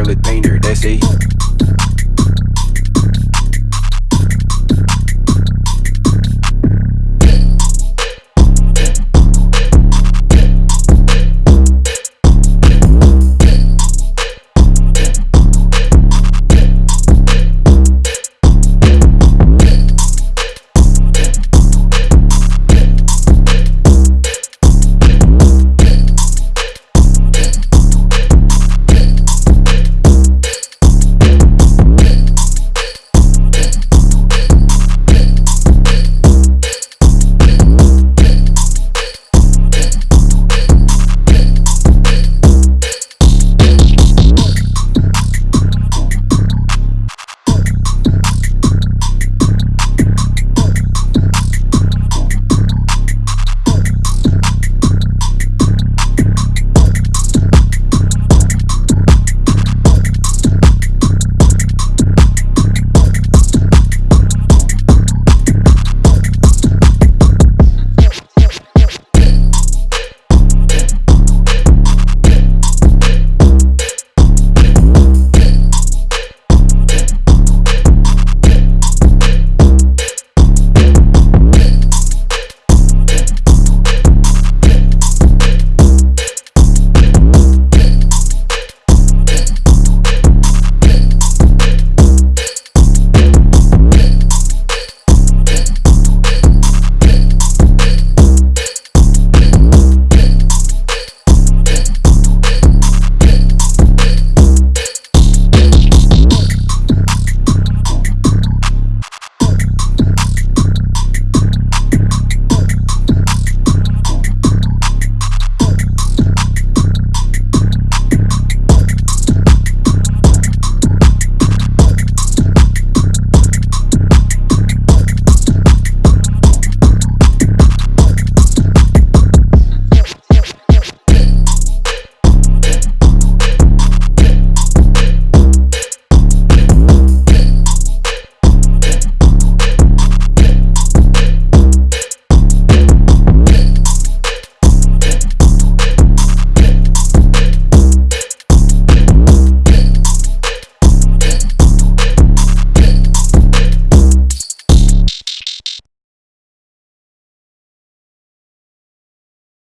Charlotte Painter, that's it.